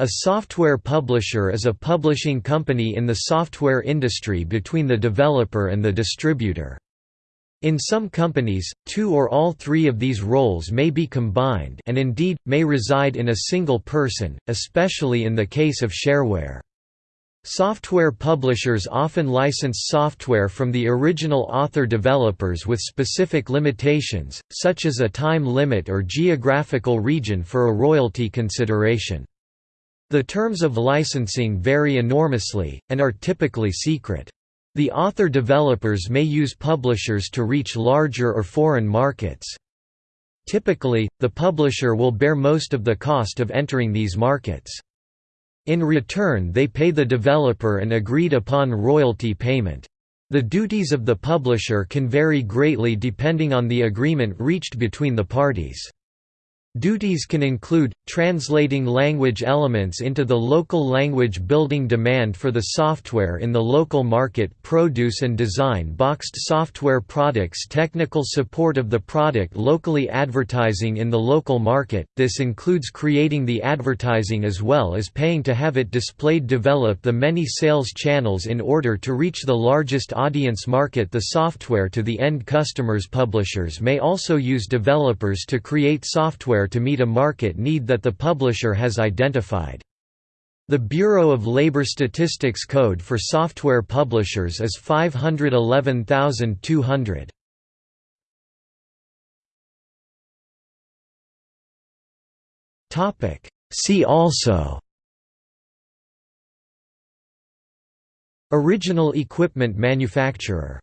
A software publisher is a publishing company in the software industry between the developer and the distributor. In some companies, two or all three of these roles may be combined and indeed, may reside in a single person, especially in the case of shareware. Software publishers often license software from the original author developers with specific limitations, such as a time limit or geographical region for a royalty consideration. The terms of licensing vary enormously, and are typically secret. The author-developers may use publishers to reach larger or foreign markets. Typically, the publisher will bear most of the cost of entering these markets. In return they pay the developer an agreed-upon royalty payment. The duties of the publisher can vary greatly depending on the agreement reached between the parties. Duties can include, translating language elements into the local language building demand for the software in the local market produce and design boxed software products technical support of the product locally advertising in the local market, this includes creating the advertising as well as paying to have it displayed develop the many sales channels in order to reach the largest audience market. The software to the end customers. Publishers may also use developers to create software software to meet a market need that the publisher has identified. The Bureau of Labor Statistics code for software publishers is 511200. See also Original equipment manufacturer